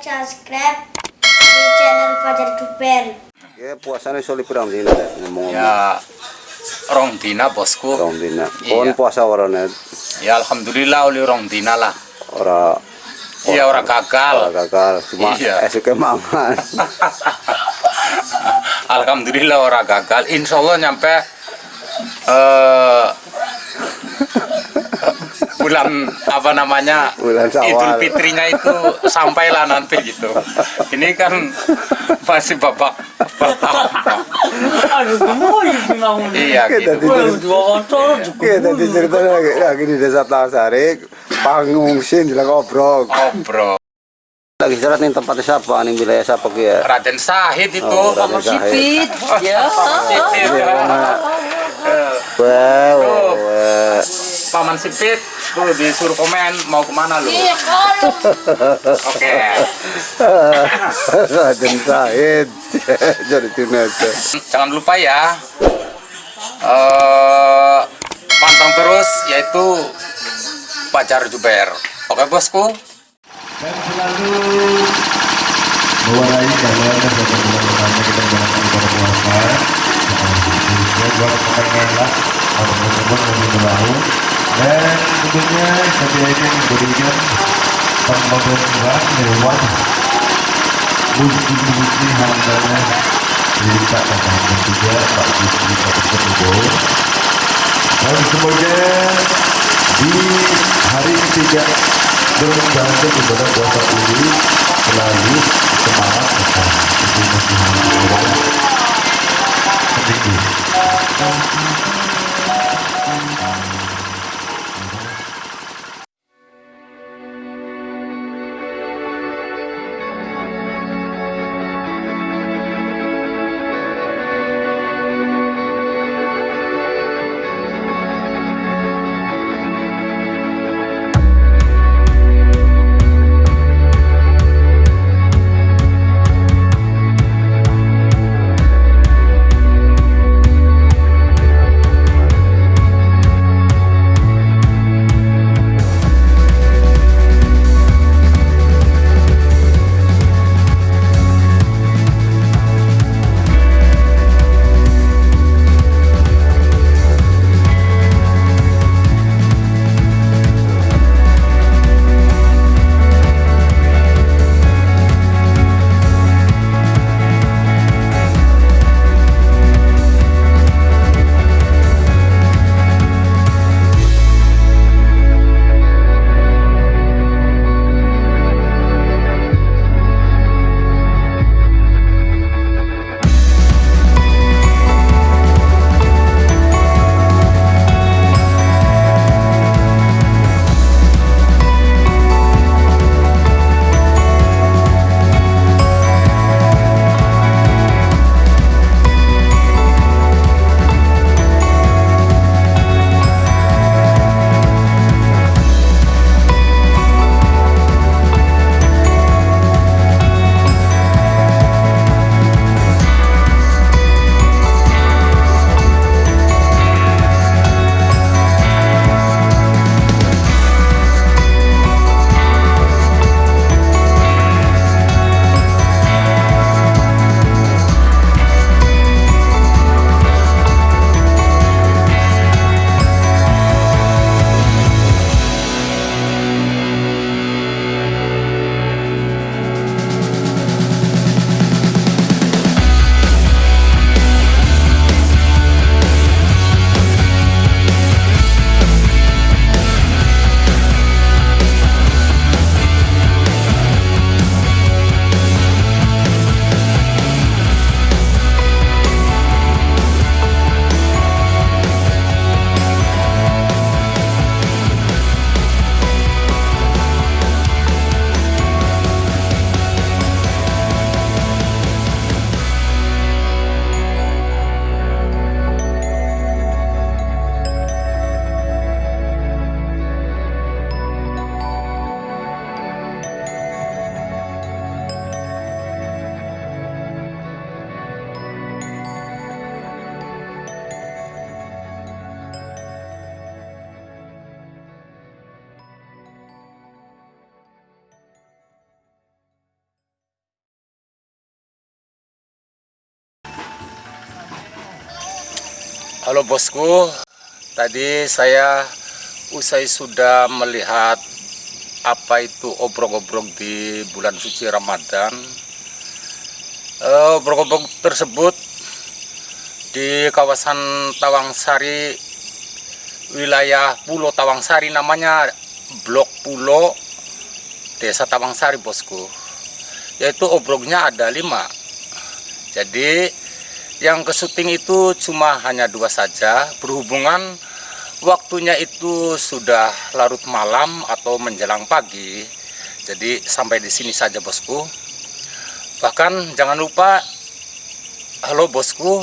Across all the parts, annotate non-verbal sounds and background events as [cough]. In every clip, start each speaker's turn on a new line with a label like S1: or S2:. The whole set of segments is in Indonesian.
S1: subscribe di channel Fajar Duper. Ya, puasanya iso liburan dina ngomong.
S2: Ya. Rong dina bosku.
S1: Rong dina. Kon iya. puasa orangnya.
S2: Ya alhamdulillah oleh rong dina lah.
S1: Ora
S2: Iya ora gagal.
S1: Ora gagal. Cuma
S2: iya.
S1: esuk kemangan. [laughs]
S2: alhamdulillah ora gagal. Insya Allah nyampe uh, bulan apa namanya
S1: Bulan.
S2: Idul Fitrinya itu sampailah nanti gitu. Ini kan masih babak pertama. Iya
S1: Kita
S2: gitu.
S1: Tadi ceritanya lagi, di desa Talasari, Obrok.
S2: Oh bro,
S1: Lagi istirahat nih tempatnya siapa, nih wilayah siapa ya?
S2: Raden Sahid itu.
S1: Oh, Raden
S3: Kamar [laughs] sipit. Ya.
S2: Sipit, ya. Eh,
S1: Wow,
S2: Tuh.
S1: wow.
S2: Paman Sipit tuh disuruh komen mau ke mana lu?
S3: Iya, kalau.
S2: Oke. [laughs]
S1: Raden Said, [laughs] jadi tunasa.
S2: Jangan lupa ya eh pantang terus yaitu Pacar Juber. Oke bosku.
S4: dan selalu mewarnai jalan dan pertama kita ibadah puasa khususnya buat pekan lah atau teman-teman dan tentunya saya ingin memberikan pembangunan lewat bukti-bukti hambanya cerita tentang dan juga Pak Gusti Pak Tersebut dan semoga di hari ketiga menjalankan ibadah puasa ini selalu semangat besar itu masih harus seminggu
S2: Halo bosku, tadi saya usai sudah melihat apa itu obrok-obrok di bulan suci Ramadan. Eh, Obrok-obrok tersebut di kawasan Tawangsari, wilayah Pulau Tawangsari namanya Blok Pulau Desa Tawangsari bosku. Yaitu obroknya ada lima. Jadi yang ke syuting itu cuma hanya dua saja. Berhubungan waktunya itu sudah larut malam atau menjelang pagi. Jadi sampai di sini saja bosku. Bahkan jangan lupa halo bosku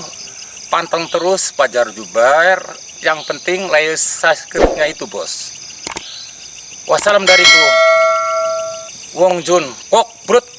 S2: panteng terus Pajar Jubair. Yang penting like subscribe-nya itu bos. Wassalam dariku. Wong Jun Kok Brut